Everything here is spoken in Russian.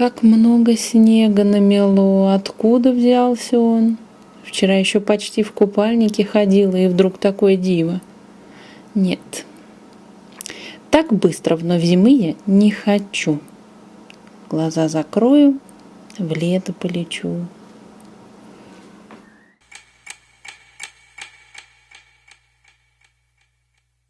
Как много снега намело, откуда взялся он? Вчера еще почти в купальнике ходила, и вдруг такое диво. Нет, так быстро вновь зимы я не хочу. Глаза закрою, в лето полечу.